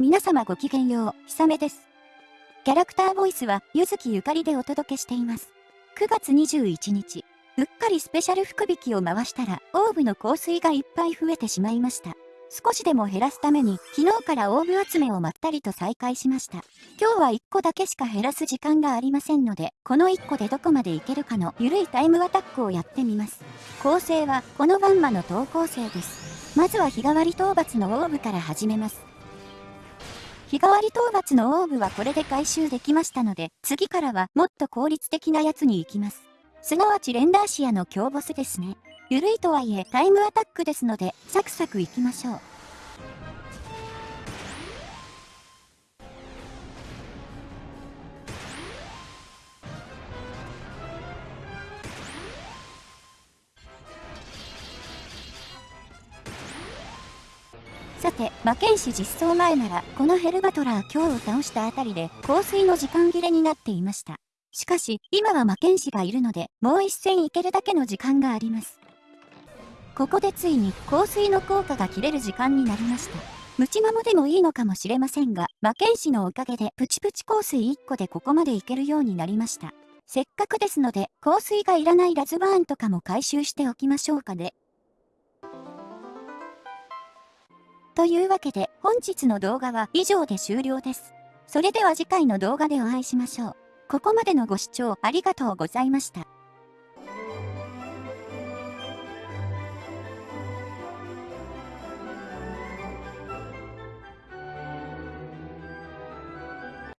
皆様ごきげんよう、ひさめです。キャラクターボイスは、ゆずきゆかりでお届けしています。9月21日、うっかりスペシャル福引きを回したら、オーブの香水がいっぱい増えてしまいました。少しでも減らすために、昨日からオーブ集めをまったりと再開しました。今日は1個だけしか減らす時間がありませんので、この1個でどこまでいけるかのゆるいタイムアタックをやってみます。構成は、このバンマの投稿生です。まずは日替わり討伐のオーブから始めます。日替わり討伐のオーブはこれで回収できましたので、次からはもっと効率的なやつに行きます。すなわちレンダーシアの強ボスですね。ゆるいとはいえタイムアタックですので、サクサク行きましょう。さて、魔剣士実装前なら、このヘルバトラー今日を倒したあたりで、香水の時間切れになっていました。しかし、今は魔剣士がいるので、もう一戦いけるだけの時間があります。ここでついに香水の効果が切れる時間になりました。ムチマモでもいいのかもしれませんが、魔剣士のおかげでプチプチ香水1個でここまでいけるようになりました。せっかくですので、香水がいらないラズバーンとかも回収しておきましょうかね。というわけで、本日の動画は以上で終了です。それでは次回の動画でお会いしましょう。ここまでのご視聴ありがとうございました。